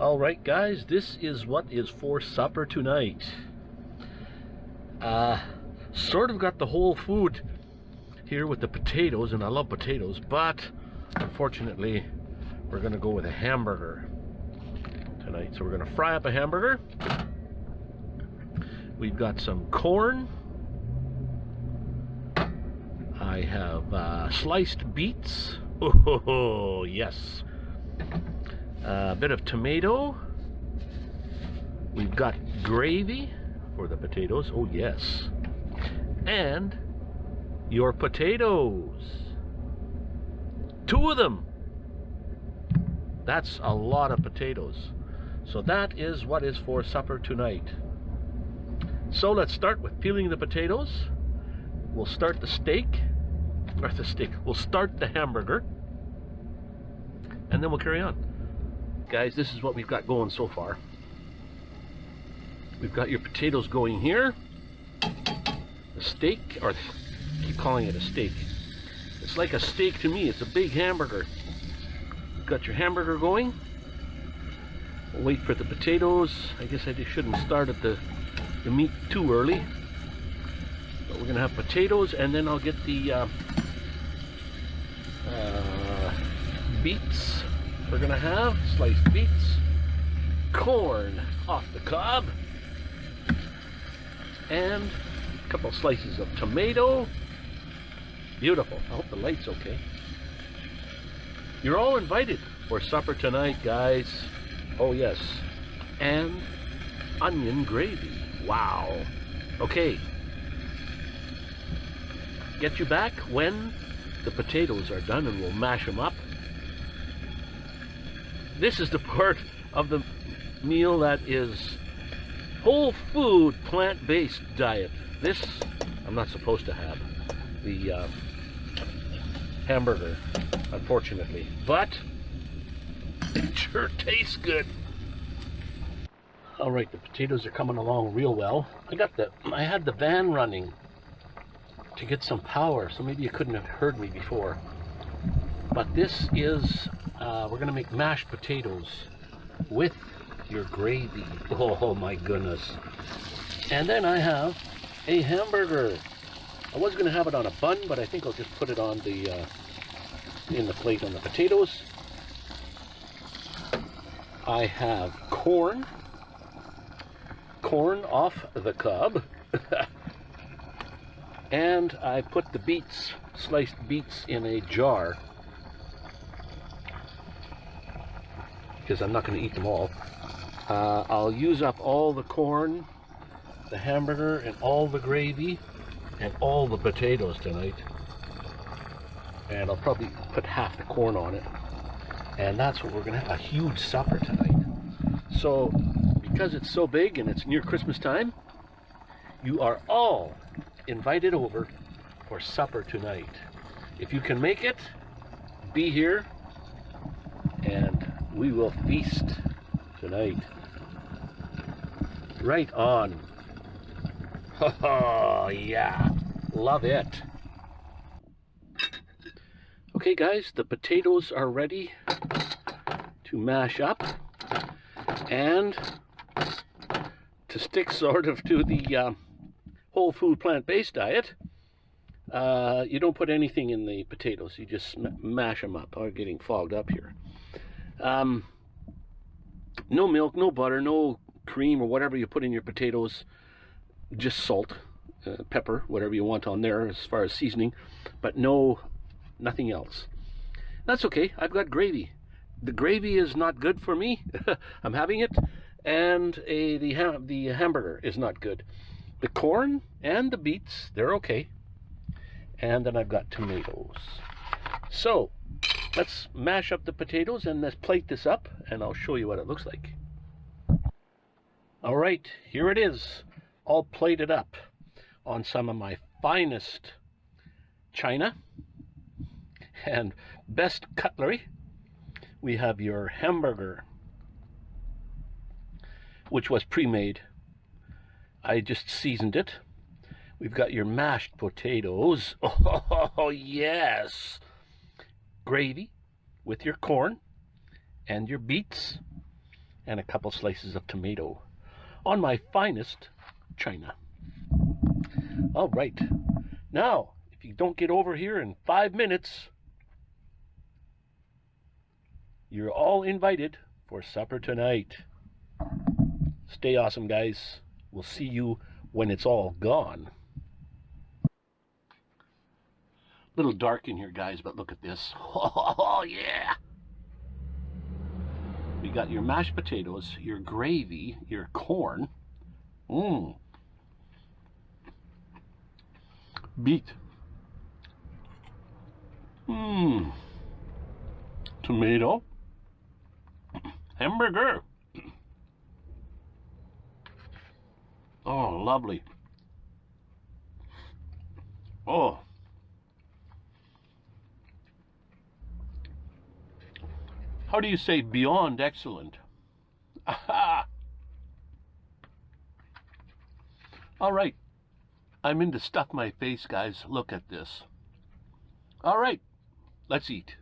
All right, guys, this is what is for supper tonight. Uh, sort of got the whole food here with the potatoes, and I love potatoes, but unfortunately, we're gonna go with a hamburger tonight. So we're gonna fry up a hamburger. We've got some corn. I have uh, sliced beets. Oh, yes a bit of tomato. We've got gravy for the potatoes. Oh, yes. And your potatoes. Two of them. That's a lot of potatoes. So that is what is for supper tonight. So let's start with peeling the potatoes. We'll start the steak, or the steak, we'll start the hamburger, and then we'll carry on guys, this is what we've got going so far. We've got your potatoes going here. A steak, or I keep calling it a steak. It's like a steak to me. It's a big hamburger. You've got your hamburger going. We'll wait for the potatoes. I guess I just shouldn't start at the, the meat too early. But we're to have potatoes and then I'll get the uh, uh, beets we're gonna have sliced beets, corn off the cob, and a couple slices of tomato. Beautiful. I hope the light's okay. You're all invited for supper tonight, guys. Oh, yes. And onion gravy. Wow. Okay. Get you back when the potatoes are done and we'll mash them up this is the part of the meal that is whole food plant-based diet. This I'm not supposed to have. The uh, hamburger, unfortunately. But it sure tastes good. All right, the potatoes are coming along real well. I got the, I had the van running to get some power, so maybe you couldn't have heard me before. But this is uh, we're gonna make mashed potatoes with your gravy. Oh my goodness. And then I have a hamburger. I was gonna have it on a bun, but I think I'll just put it on the uh, in the plate on the potatoes. I have corn, corn off the cob, and I put the beets, sliced beets in a jar because I'm not going to eat them all. Uh, I'll use up all the corn, the hamburger, and all the gravy, and all the potatoes tonight. And I'll probably put half the corn on it. And that's what we're going to have, a huge supper tonight. So, because it's so big and it's near Christmas time, you are all invited over for supper tonight. If you can make it, be here we will feast tonight. Right on. Oh, yeah. Love it. Okay, guys, the potatoes are ready to mash up and to stick sort of to the uh, whole food plant-based diet. Uh, you don't put anything in the potatoes. You just mash them up. I'm getting fogged up here. Um, no milk, no butter, no cream or whatever you put in your potatoes. Just salt, uh, pepper, whatever you want on there as far as seasoning, but no, nothing else. That's okay. I've got gravy. The gravy is not good for me. I'm having it, and a the ha the hamburger is not good. The corn and the beets, they're okay. And then I've got tomatoes. So Let's mash up the potatoes and let's plate this up and I'll show you what it looks like. All right, here it is, all plated up on some of my finest china and best cutlery. We have your hamburger, which was pre-made. I just seasoned it. We've got your mashed potatoes. Oh, yes gravy with your corn and your beets and a couple slices of tomato on my finest china. All right. Now, if you don't get over here in five minutes, you're all invited for supper tonight. Stay awesome, guys. We'll see you when it's all gone. Little dark in here, guys, but look at this. Oh, yeah. We got your mashed potatoes, your gravy, your corn. Mmm. Beet. Mmm. Tomato. Hamburger. Oh, lovely. Oh. How do you say beyond excellent? All right. I'm in to stuff my face, guys. Look at this. All right. Let's eat.